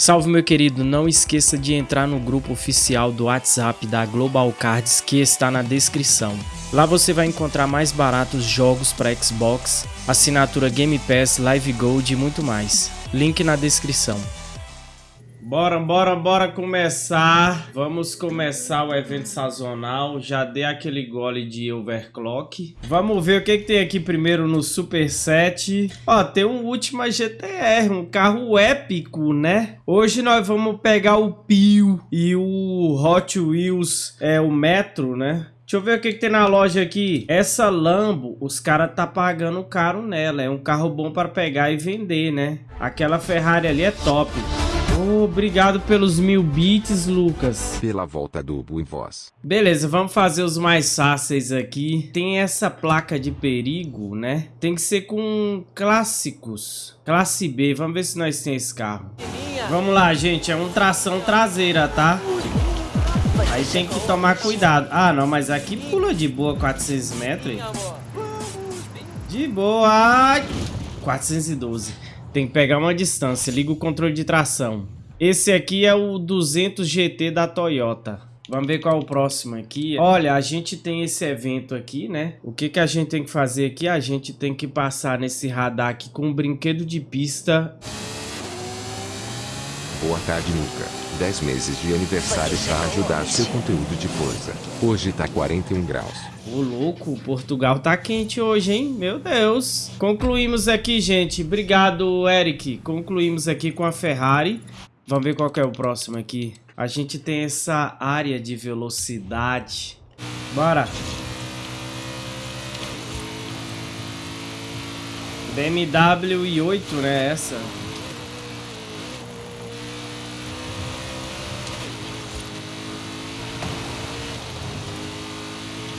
Salve meu querido, não esqueça de entrar no grupo oficial do WhatsApp da Global Cards que está na descrição. Lá você vai encontrar mais baratos jogos para Xbox, assinatura Game Pass, Live Gold e muito mais. Link na descrição. Bora, bora, bora começar. Vamos começar o evento sazonal. Já dei aquele gole de overclock. Vamos ver o que, que tem aqui primeiro no Super 7. Ó, tem um Ultima GTR, um carro épico, né? Hoje nós vamos pegar o Pio e o Hot Wheels, é o Metro, né? Deixa eu ver o que, que tem na loja aqui. Essa Lambo, os caras tá pagando caro nela. É um carro bom para pegar e vender, né? Aquela Ferrari ali é top. Obrigado pelos mil bits, Lucas. Pela volta do em voz. Beleza, vamos fazer os mais fáceis aqui. Tem essa placa de perigo, né? Tem que ser com clássicos. Classe B. Vamos ver se nós tem esse carro. Vamos lá, gente. É um tração traseira, tá? Aí tem que tomar cuidado. Ah, não, mas aqui pula de boa 400 metros. De boa. Ai, 412. Tem que pegar uma distância. Liga o controle de tração. Esse aqui é o 200 GT da Toyota. Vamos ver qual é o próximo aqui. Olha, a gente tem esse evento aqui, né? O que, que a gente tem que fazer aqui? A gente tem que passar nesse radar aqui com um brinquedo de pista. Boa tarde, Nuca. 10 meses de aniversário para ajudar seu conteúdo de força. Hoje tá 41 graus. Ô, louco, Portugal tá quente hoje, hein? Meu Deus. Concluímos aqui, gente. Obrigado, Eric. Concluímos aqui com a Ferrari. Vamos ver qual é o próximo aqui. A gente tem essa área de velocidade. Bora. BMW i8, né? Essa.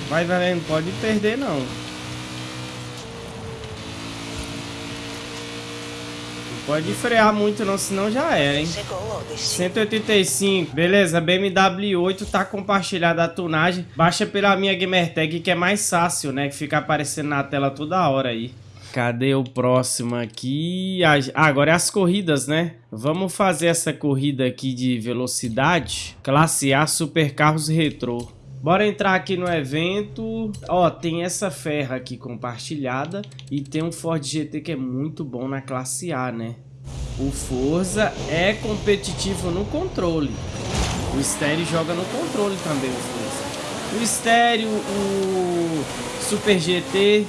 Vai, velho, não pode perder, não. Não pode frear muito, não, senão já era, hein? 185. Beleza, BMW 8 tá compartilhada a tunagem. Baixa pela minha Gamertag, que é mais fácil, né? Que fica aparecendo na tela toda hora aí. Cadê o próximo aqui? Ah, agora é as corridas, né? Vamos fazer essa corrida aqui de velocidade. Classe A Super Carros Retrô. Bora entrar aqui no evento. Ó, tem essa ferra aqui compartilhada. E tem um Ford GT que é muito bom na classe A, né? O Forza é competitivo no controle. O Stereo joga no controle também, o Forza. O Stereo, o Super GT.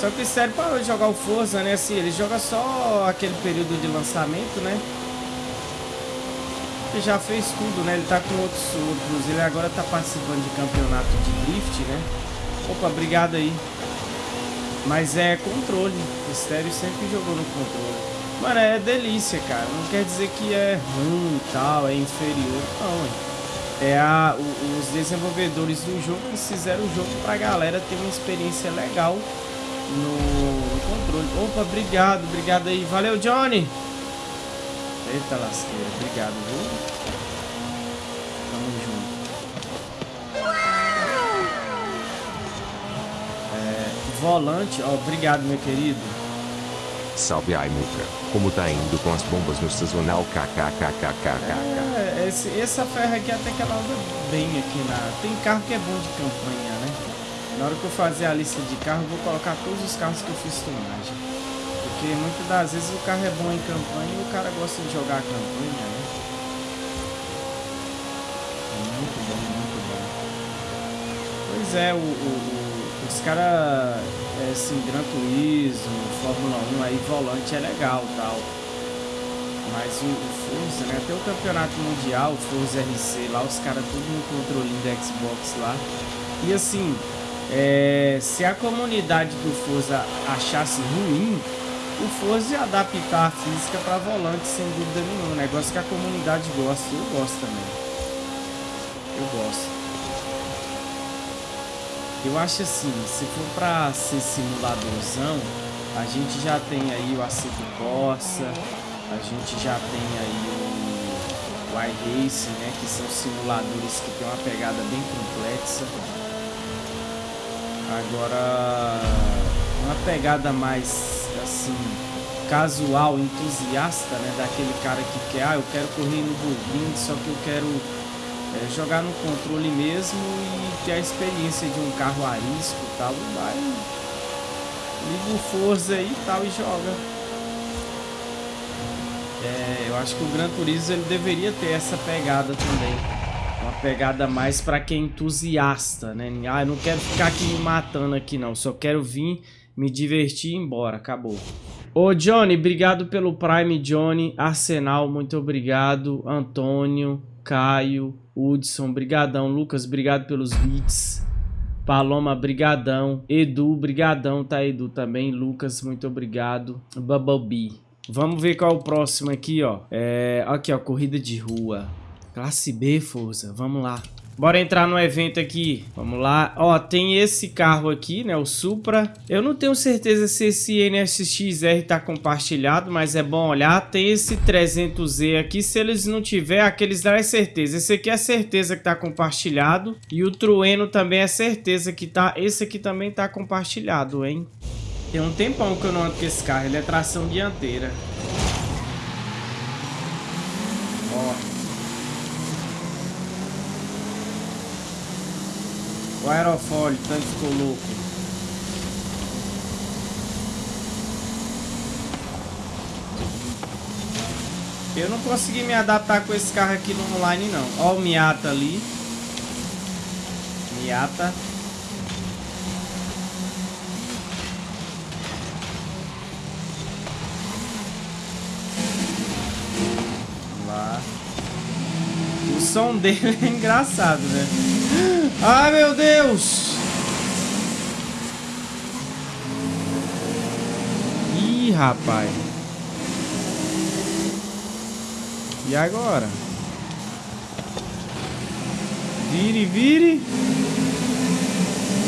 Só que o Stereo parou de jogar o Forza, né? Assim, ele joga só aquele período de lançamento, né? Ele já fez tudo, né? Ele tá com outros outros. Ele agora tá participando de campeonato de drift, né? Opa, obrigado aí. Mas é controle. O Estéreo sempre jogou no controle. Mano, é delícia, cara. Não quer dizer que é ruim e tal, é inferior. Não, é a, o, os desenvolvedores do jogo que fizeram o jogo pra galera ter uma experiência legal no, no controle. Opa, obrigado, obrigado aí. Valeu, Johnny! Eita lasqueira, obrigado, viu? Tamo junto. É, volante, ó, obrigado, meu querido. Salve Aimuca, como tá indo com as bombas no sazonal kkkkkk? É, esse, essa ferra aqui até que ela anda bem aqui na... Tem carro que é bom de campanha, né? Na hora que eu fazer a lista de carro, eu vou colocar todos os carros que eu fiz tunagem. Porque muitas das vezes o carro é bom em campanha e o cara gosta de jogar a campanha, né? É muito bom, muito bom. Pois é, o, o, os caras, é, assim, Gran Turismo, Fórmula 1, aí volante é legal tal. Mas o, o Forza, né? Até o campeonato mundial, o Forza RC lá, os caras tudo no controlinho do Xbox lá. E assim, é, se a comunidade do Forza achasse ruim, o Forza adaptar a física para volante, sem dúvida nenhuma. Negócio que a comunidade gosta, eu gosto também. Eu gosto. Eu acho assim, se for para ser simuladorzão, a gente já tem aí o Aceto Corsa, a gente já tem aí o, o iRacing, né, que são simuladores que tem uma pegada bem complexa. Agora, uma pegada mais assim, casual, entusiasta, né? Daquele cara que quer, ah, eu quero correr no Burgring, só que eu quero é, jogar no controle mesmo e ter a experiência de um carro arisco e tal, vai, liga o Forza aí e tal e joga. É, eu acho que o Gran Turismo ele deveria ter essa pegada também. Uma pegada mais para quem é entusiasta, né? Ah, eu não quero ficar aqui me matando aqui não, só quero vir me divertir e embora, acabou. Ô Johnny, obrigado pelo Prime, Johnny. Arsenal, muito obrigado. Antônio, Caio, Hudson, brigadão. Lucas, obrigado pelos beats. Paloma, brigadão. Edu, brigadão, tá Edu também. Lucas, muito obrigado. Bubblebee. Vamos ver qual é o próximo aqui, ó. É, aqui, ó, corrida de rua. Classe B, força. Vamos lá. Bora entrar no evento aqui. Vamos lá. Ó, tem esse carro aqui, né? O Supra. Eu não tenho certeza se esse NSXR tá compartilhado, mas é bom olhar. Tem esse 300Z aqui. Se eles não tiver, aqueles dá é certeza. Esse aqui é certeza que tá compartilhado. E o Trueno também é certeza que tá... Esse aqui também tá compartilhado, hein? Tem um tempão que eu não ando com esse carro. Ele é tração dianteira. Ó. O aerofólio, tanto ficou louco. Eu não consegui me adaptar com esse carro aqui no online não. Ó o Miata ali. Miata. Vamos lá. O som dele é engraçado, né? Ai, meu Deus! Ih, rapaz. E agora? Vire, vire.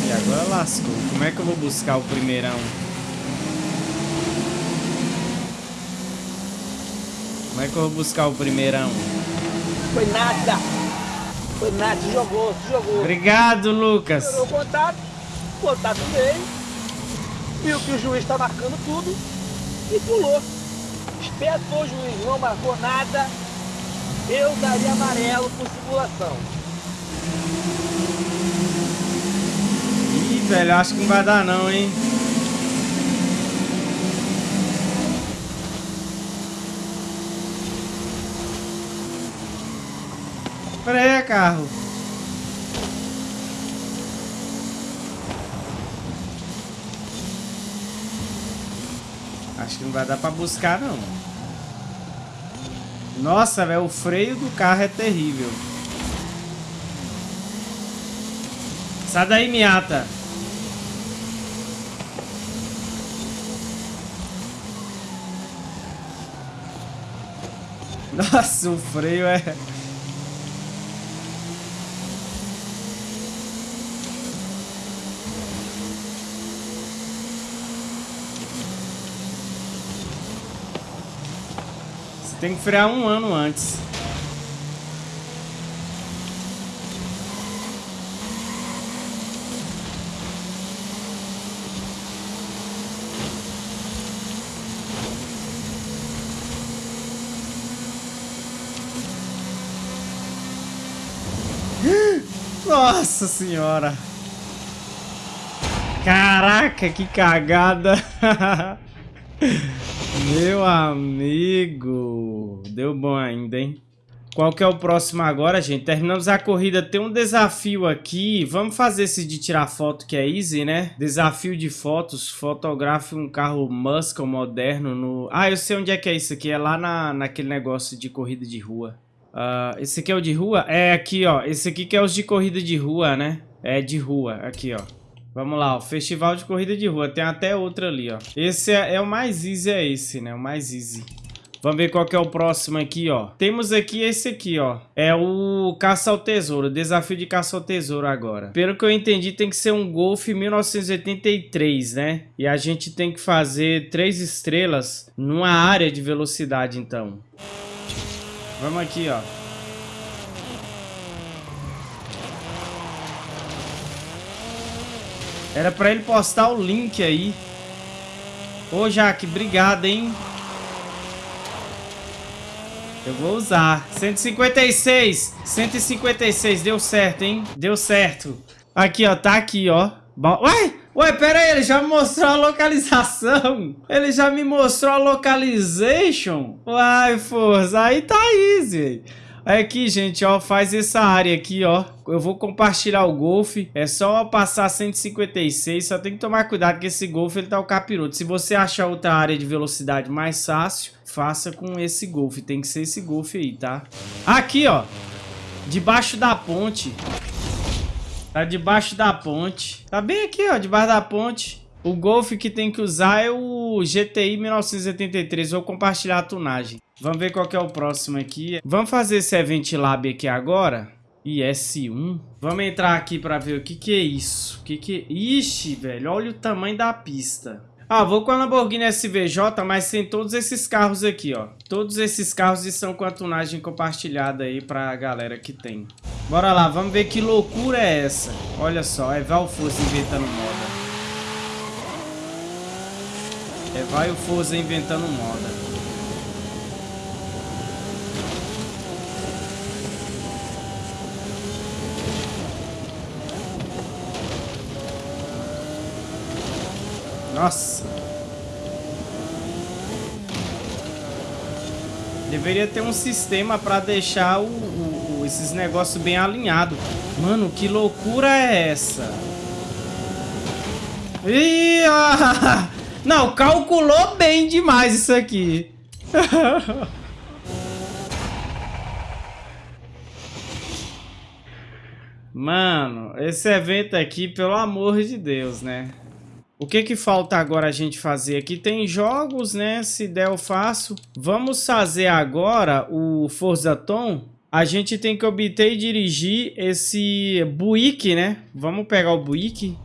E agora lascou. Como é que eu vou buscar o primeirão? Como é que eu vou buscar o primeirão? Foi nada. Foi nada, se jogou, se jogou. Obrigado, Lucas. Jogou o contato, o contato veio, viu que o juiz está marcando tudo e pulou. Espetou o juiz, não marcou nada. Eu daria amarelo por simulação. Ih, velho, acho que não vai dar não, hein? Carro. Acho que não vai dar pra buscar, não. Nossa, velho, o freio do carro é terrível. Sai daí, Miata. Nossa, o freio é... Tem que frear um ano antes. Nossa senhora. Caraca, que cagada. Meu amigo. Deu bom ainda, hein? Qual que é o próximo agora, gente? Terminamos a corrida. Tem um desafio aqui. Vamos fazer esse de tirar foto que é easy, né? Desafio de fotos. Fotografe um carro muscle moderno no... Ah, eu sei onde é que é isso aqui. É lá na, naquele negócio de corrida de rua. Uh, esse aqui é o de rua? É aqui, ó. Esse aqui que é os de corrida de rua, né? É de rua. Aqui, ó. Vamos lá, o festival de corrida de rua. Tem até outra ali, ó. Esse é, é, o mais easy, é esse, né? O mais easy. Vamos ver qual que é o próximo aqui, ó. Temos aqui esse aqui, ó. É o caça ao tesouro. Desafio de caça ao tesouro agora. Pelo que eu entendi, tem que ser um Golf 1983, né? E a gente tem que fazer três estrelas numa área de velocidade, então. Vamos aqui, ó. Era pra ele postar o link aí. Ô, Jaque, obrigado, hein? Eu vou usar. 156. 156. Deu certo, hein? Deu certo. Aqui, ó. Tá aqui, ó. Ué? Ué, pera aí. Ele já me mostrou a localização. Ele já me mostrou a localization. Uai, força. Aí tá easy. Aqui, gente, ó, faz essa área aqui, ó. Eu vou compartilhar o Golf. É só passar 156. Só tem que tomar cuidado que esse Golf, ele tá o capiroto. Se você achar outra área de velocidade mais fácil, faça com esse Golf. Tem que ser esse Golf aí, tá? Aqui, ó. Debaixo da ponte. Tá debaixo da ponte. Tá bem aqui, ó, debaixo da ponte. O Golf que tem que usar é o GTI 1983. Vou compartilhar a tunagem. Vamos ver qual é o próximo aqui. Vamos fazer esse Event Lab aqui agora. IS1. Vamos entrar aqui para ver o que que é isso. O que que é... Ixi, velho, olha o tamanho da pista. Ah, vou com a Lamborghini SVJ, mas tem todos esses carros aqui, ó. Todos esses carros estão com a tunagem compartilhada aí pra galera que tem. Bora lá, vamos ver que loucura é essa. Olha só, é Val Força inventando moda. É vai o Forza inventando moda. Nossa. Deveria ter um sistema para deixar o, o, esses negócios bem alinhados. Mano, que loucura é essa? Ih, ah, não, calculou bem demais isso aqui. Mano, esse evento aqui, pelo amor de Deus, né? O que que falta agora a gente fazer aqui? Tem jogos, né? Se der eu faço. Vamos fazer agora o Forza Tom. A gente tem que obter e dirigir esse Buick, né? Vamos pegar o Buick.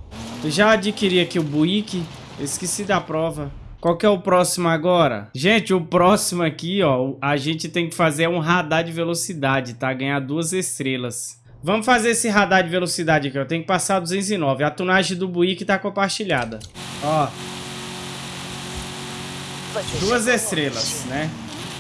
Já adquiri aqui o Buick. Esqueci da prova. Qual que é o próximo agora? Gente, o próximo aqui, ó, a gente tem que fazer um radar de velocidade, tá? Ganhar duas estrelas. Vamos fazer esse radar de velocidade aqui, ó. Tem que passar 209. A tunagem do Buick tá compartilhada. Ó. Duas estrelas, né?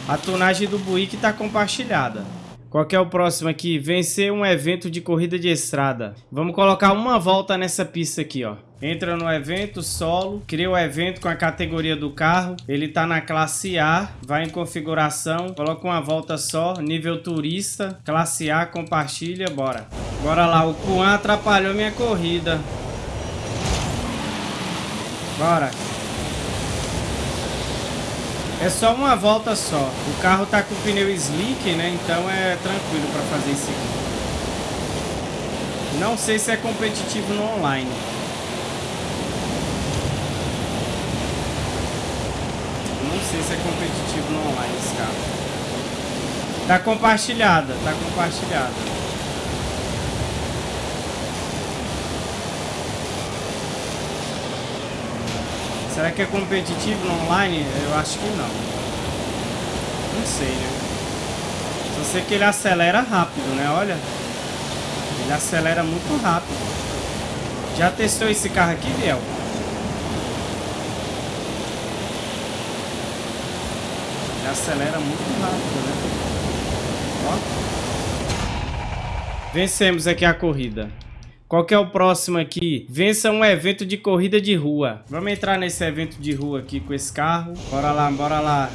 A tunagem do Buick tá compartilhada. Qual que é o próximo aqui? Vencer um evento de corrida de estrada. Vamos colocar uma volta nessa pista aqui, ó. Entra no evento solo, cria o evento com a categoria do carro. Ele tá na classe A, vai em configuração, coloca uma volta só, nível turista, classe A, compartilha, bora. Bora lá, o Kuan atrapalhou minha corrida. Bora. É só uma volta só. O carro tá com pneu slick, né? Então é tranquilo para fazer isso aqui. Não sei se é competitivo no online. Não sei se é competitivo no online carro. Tá compartilhada, tá compartilhada. Será que é competitivo no online? Eu acho que não. Não sei, né? Só sei que ele acelera rápido, né? Olha. Ele acelera muito rápido. Já testou esse carro aqui, Biel? Acelera muito rápido, né? Ó. Vencemos aqui a corrida. Qual que é o próximo aqui? Vença um evento de corrida de rua. Vamos entrar nesse evento de rua aqui com esse carro. Bora lá, bora lá.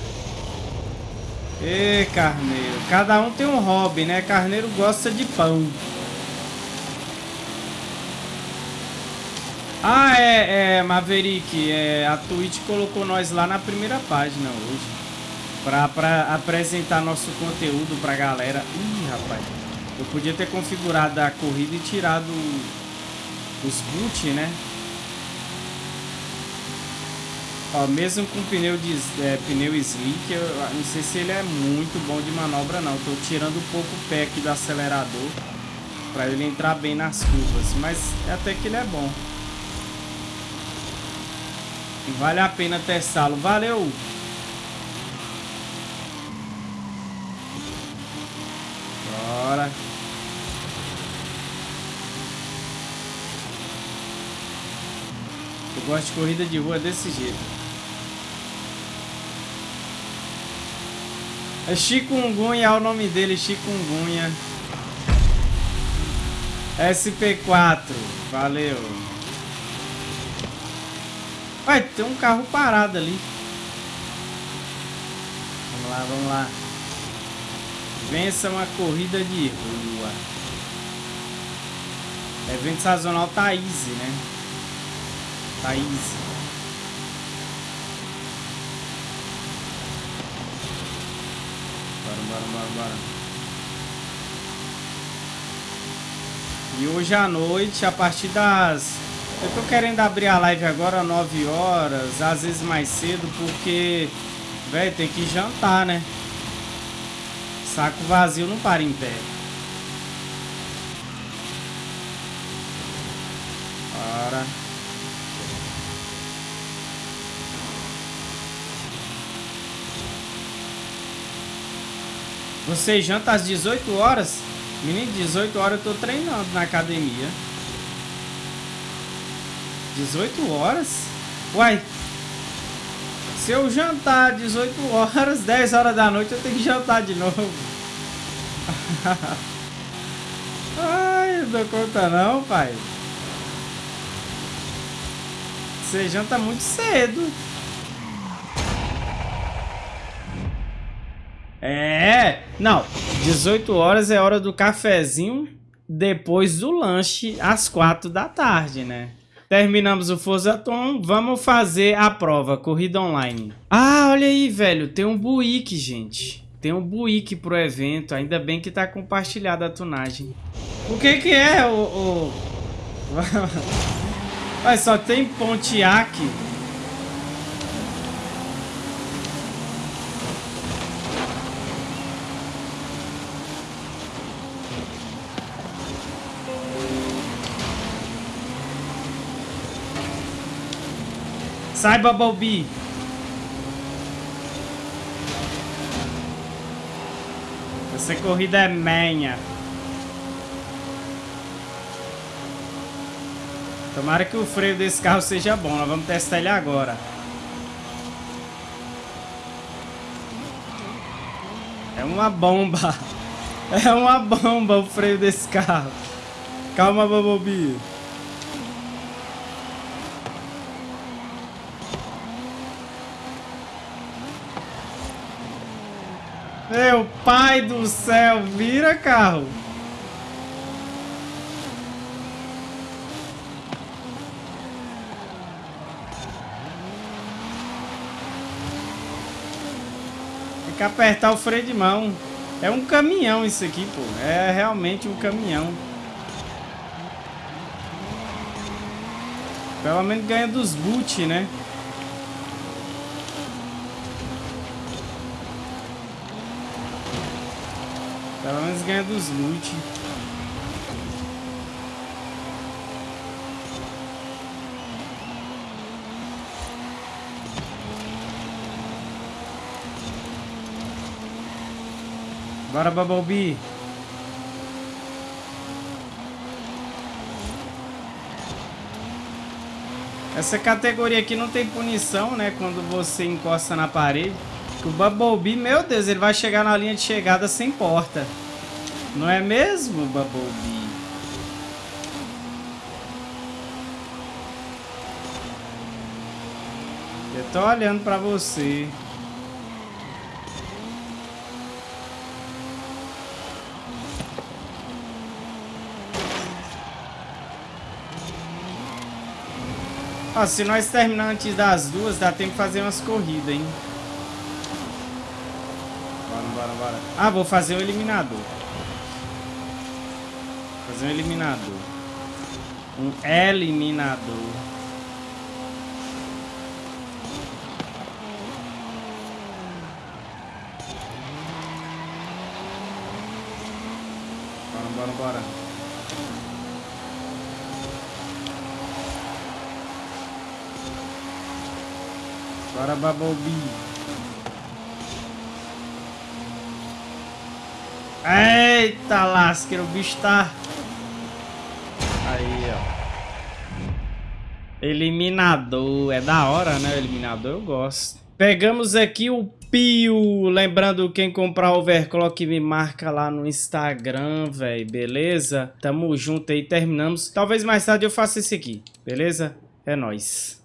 Ê, carneiro. Cada um tem um hobby, né? Carneiro gosta de pão. Ah, é, é Maverick. É, a Twitch colocou nós lá na primeira página hoje. Pra, pra apresentar nosso conteúdo pra galera. Ih, rapaz. Eu podia ter configurado a corrida e tirado os boot, né? Ó, mesmo com pneu, de, é, pneu slick, eu não sei se ele é muito bom de manobra não. Tô tirando um pouco o pé aqui do acelerador para ele entrar bem nas curvas, mas até que ele é bom. Vale a pena testá-lo. Valeu! Bora. Eu gosto de corrida de rua desse jeito. É Chikungunya é o nome dele, Chikungunya. SP4, valeu. Vai, tem um carro parado ali. Vamos lá, vamos lá. Vença uma corrida de rua. Evento sazonal tá easy, né? Tá easy. Bora, bora, bora, bora. E hoje à noite, a partir das... Eu tô querendo abrir a live agora 9 horas, às vezes mais cedo, porque... Velho, tem que jantar, né? Saco vazio não para em pé. Bora. Você janta às 18 horas? Menino, 18 horas eu tô treinando na academia. 18 horas? Uai. Se eu jantar 18 horas, 10 horas da noite, eu tenho que jantar de novo. Ai, não dou conta não, pai. Você janta muito cedo. É, não, 18 horas é hora do cafezinho depois do lanche às 4 da tarde, né? Terminamos o Forzaton, vamos fazer a prova, corrida online. Ah, olha aí, velho, tem um Buick, gente. Tem um Buick pro evento, ainda bem que tá compartilhada a tunagem. O que que é o... o... Mas só tem Pontiac Sai, Bumblebee. Essa corrida é manha. Tomara que o freio desse carro seja bom. Nós vamos testar ele agora. É uma bomba. É uma bomba o freio desse carro. Calma, Bumblebee. Meu pai do céu, vira carro. Tem que apertar o freio de mão. É um caminhão isso aqui, pô. É realmente um caminhão. Pelo menos ganha dos boot, né? Pelo menos ganha dos loot. Bora, Bumblebee. Essa categoria aqui não tem punição, né? Quando você encosta na parede. O Bumblebee, meu Deus, ele vai chegar na linha de chegada sem porta. Não é mesmo, Bumblebee? Eu tô olhando pra você. Ó, se nós terminar antes das duas, dá tempo de fazer umas corridas, hein? Bora, bora. Ah, vou fazer o eliminador. Fazer um eliminador. Um eliminador. Bora, bora, bora. Bora, Bumblebee. Eita lasqueira, o bicho tá... Aí, ó. Eliminador. É da hora, né? O eliminador eu gosto. Pegamos aqui o Pio! Lembrando, quem comprar overclock me marca lá no Instagram, velho, beleza? Tamo junto aí, terminamos. Talvez mais tarde eu faça esse aqui, beleza? É nóis.